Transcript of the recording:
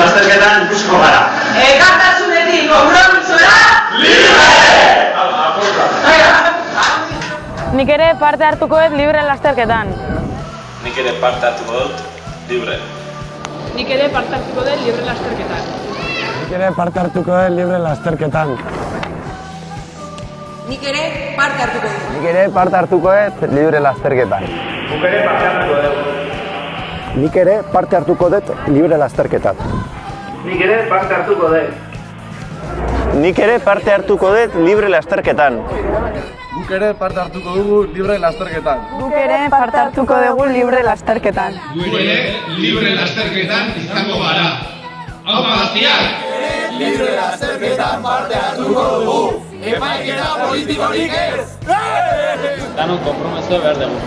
lasterketan ikusiko gara. Ekartasunetik konpromisora, Nik ere parte hartuko dut libre lasterketan. Nik ere parte hartuko dut, libre. Nik ere parte hartuko dut libre lasterketan. Nik ere parte hartuko dut libre lasterketan. nik ere parte hartuko dut. Nik ere parte hartuko dut libre lasterketan. Nik ere parte hartuko dut libre lasterketan. Nik ere parte hartuko dut. Nik ere parte hartuko dut libre lasterketan. Guk ere parte hartuko dugu libre lasterketan. Guk ere parte hartuko dugu libre lasterketan. Gu ere libre lasterketan izango gara. Hau gaztiak! Libre lasterketan parte hartuko dugu. Epaiketa politikorik ez! Danon konpromeso behar dugu.